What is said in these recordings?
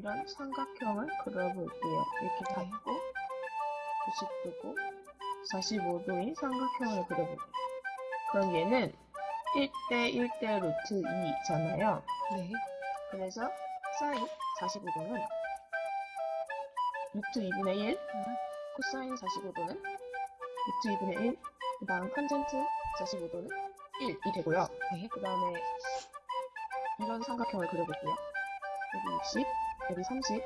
이런 삼각형을 그려볼게요. 이렇게 잡고 90도고 45도인 삼각형을 그려볼게요. 그럼 얘는 1대 1대 루트 2잖아요. 네. 그래서 사인 45도는 루트 2분의 1, 코사인 45도는 루트 2분의 1, 그 다음 탄젠트 45도는 1이 되고요. 네. 그 다음에 이런 삼각형을 그려볼게요. 여기 60, 여기 30.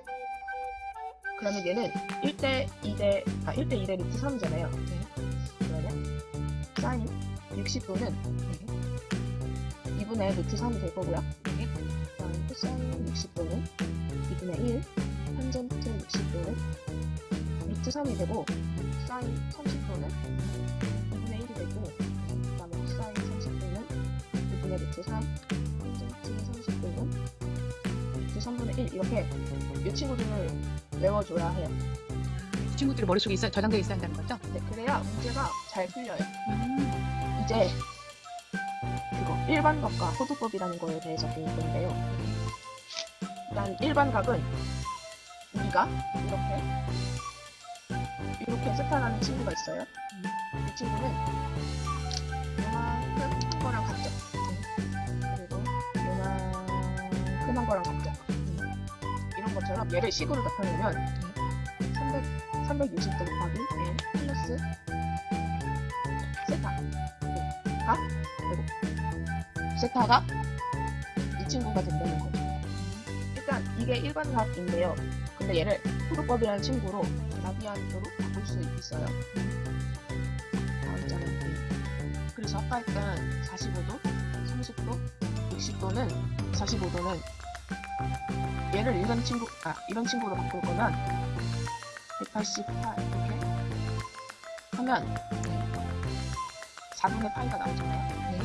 그러면 얘는 1대 2대, 아, 1대 2대 루트 3이잖아요. 네. 그러면 사인 60도는 네. 2분의 루트 3이 될 거고요. 네. 그다음 코사인 60도는 2분의 1, 탄젠트 60도는 루트 3이 되고, 사인 30도는 2분의 1이 되고, 그 다음에 코사인 30도는 2분의 루트 3, 탄젠트 30도는 루트 3분의 1 이렇게 이 친구들을 외워줘야 해요. 이 친구들이 머릿속에 있어, 저장되어 있어야 한다는 거죠? 네, 그래야 문제가 잘 풀려요. 음. 이제 그거 일반각과 호두법이라는 거에 대해서 배울 건데요. 일단 일반각은 우리가 이렇게 이렇게 세타라는 친구가 있어요. 이 친구는 요만큼 큰 거랑 같죠. 이런 것처럼 얘를 식으로 나타내면 300, 360도 곱하기 1 플러스 세타 가 그리고 세타가 이 친구가 된다는 거죠. 일단 이게 일반각인데요. 근데 얘를 호두법이라는 친구로 라디안으로 바꿀 수 있어요. 그래서 아까 했던 45도, 30도, 60도는 45도는 얘를 이런 친구, 아 이런 친구로 바꿀 거면 188 이렇게 하면 4분의 파이가 나오잖아요. 네.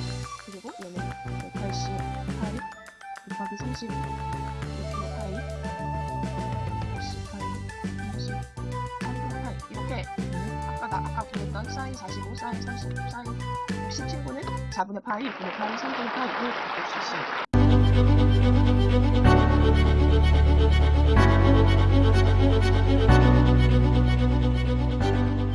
그리고 얘는 188 곱하기 30 이렇게 파이 188 30 3분의 8 이렇게 아까 나 아까 그렸던 사인 45, 사인 30, 사인 60 친구는 4분의 파이, 2분의 파이, 3분의 파이를 바꿀 수 있습니다. thank you